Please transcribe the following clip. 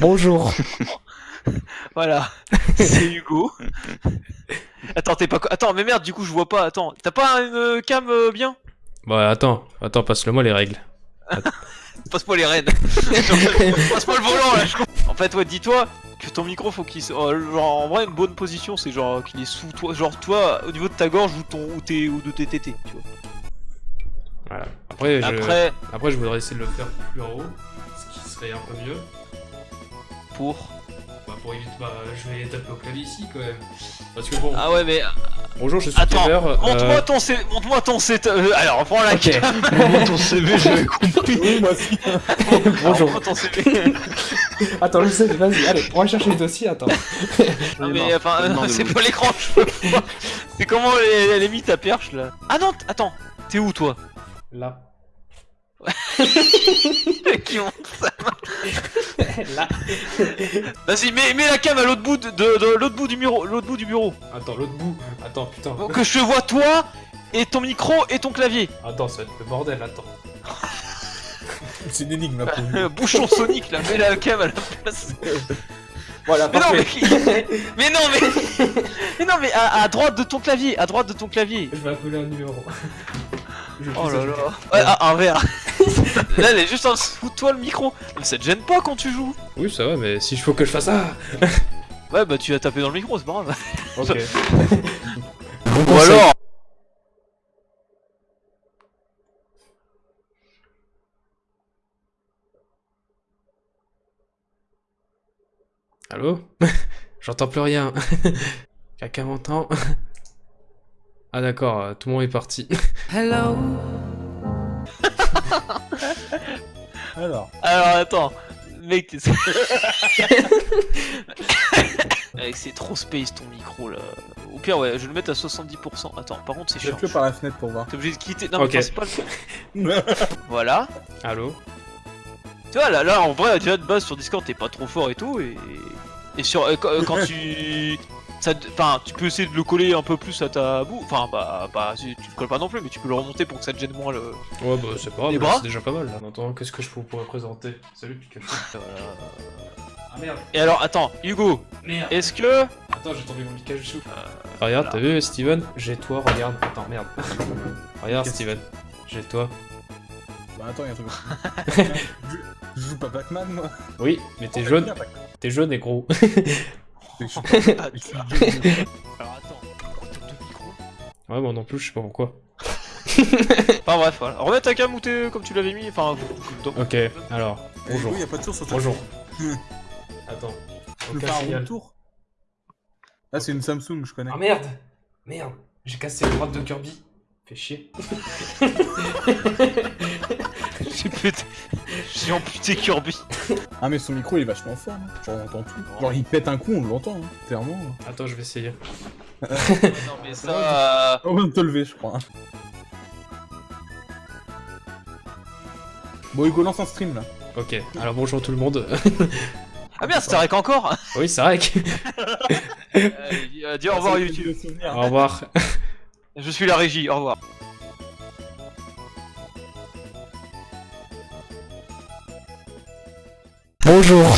Bonjour. Voilà, c'est Hugo. Attends, t'es pas. Attends, mais merde, du coup, je vois pas. Attends, t'as pas une euh, cam euh, bien? Bon, attends, attends, passe-le-moi les règles. Passe-moi les rênes. Passe-moi le volant là. je. En fait, ouais, dis-toi que ton micro faut qu'il. euh, genre, en vrai, une bonne position, c'est genre qu'il est sous toi. Genre, toi, au niveau de ta gorge ou, ton, ou, tes, ou de tes tétés, tu vois. Voilà. Après, je... Après, Après, je voudrais essayer de le faire plus en haut, ce qui serait un peu mieux. pour. Bah, pour éviter. Bah, je vais taper au clavier ici quand même. Parce que bon. Ah ouais, mais. Bonjour, je suis Attends, euh, Montre-moi ton C. Montre-moi ton C. euh, alors, prends la Ok. cam. Montre ton CV, j'avais compris. Oui, moi aussi. Bonjour. Montre ton CV. Attends, je sais, vas-y, allez, on va chercher les dossiers, attends. Non mais enfin, c'est pas l'écran, je peux pas. C'est comment elle elle a mis ta perche là? Ah non, attends, t'es où toi? Là. Qui monte ça? Là. Vas-y, mets, mets la cam à l'autre bout de, de- de l'autre bout du bureau, l'autre bout du bureau. Attends, l'autre bout. Attends, putain. Que je te vois toi et ton micro et ton clavier. Attends, ça va être le bordel, attends. C'est une énigme là pour Euh, Bouchon Sonic là, mets la cam à la place. Voilà, Mais non mais, parfait. mais non mais, mais non mais à, à droite de ton clavier, à droite de ton clavier. Je vais appeler un numéro. Je Oh là là. Ouais, ah, un verre. Là, elle est juste en dessous de toi le micro. Mais ça te gêne pas quand tu joues Oui, ça va, mais si je faut que je fasse ça. Ouais, bah tu vas taper dans le micro, c'est pas grave. Ok. Ou alors Allô? J'entends plus rien. Quelqu'un m'entend? Ah d'accord, euh, tout le monde est parti. Hello? Alors, Alors attends, mec, t'es- c'est trop space ton micro là. Au pire, ouais, je vais le mettre à 70%. Attends, par contre, c'est chiant. jette-le par la fenêtre pour voir. T'es obligé de quitter. Non, mais c'est pas le. Voilà. Allô Tu vois, là, là, en vrai, déjà de base sur Discord, t'es pas trop fort et tout. Et, et sur. euh, quand, euh, quand tu. Ça te- Enfin, tu peux essayer de le coller un peu plus à ta boue. Enfin, bah, bah, si tu le colles pas non plus, mais tu peux le remonter pour que ça te gêne moins le. Ouais bah c'est pas Les grave, bras c'est déjà pas mal là. En attendant, qu'est-ce que je vous pourrais présenter? Salut Pikachu. Ah merde. Et alors, attends, Hugo, Merde. est-ce que. Attends, j'ai tombé mon Pikachu. regarde, t'as vu Steven? J'ai toi, regarde. Attends, merde. regarde Steven. J'ai toi. Bah attends, y'a un truc. je, je joue pas Pac-Man moi. Oui, mais t'es Oh, jaune, t'es jaune et gros. Je suis pas- je suis putain. jaune. Alors attends, pourquoi t'as deux micros ouais, moi non plus, je sais pas pourquoi. Enfin bref, voilà. Remets ta cam où t'es comme tu l'avais mis, enfin. Ok, alors, bonjour. oui, y a pas de source sur ta- Bonjour. Attends. Le signal. retour. Ah, c'est une Samsung, je connais. Ah merde Merde J'ai cassé les droite de Kirby. Fais chier. J'ai pété. J'ai amputé Kirby. Ah, mais son micro il est vachement fort. hein. Genre, on entend tout. Genre, il pète un coup, on l'entend, hein, clairement. Attends, je vais essayer. non mais ça. On vient de te lever, je crois. hein. Bon, Hugo, lance un stream là. Ok, alors bonjour tout le monde. Ah merde, c'était Rek encore oui, c'est vrai que... Allez, dis- euh, Dis au revoir C'est YouTube. Au revoir. Je suis la régie, au revoir. Bonjour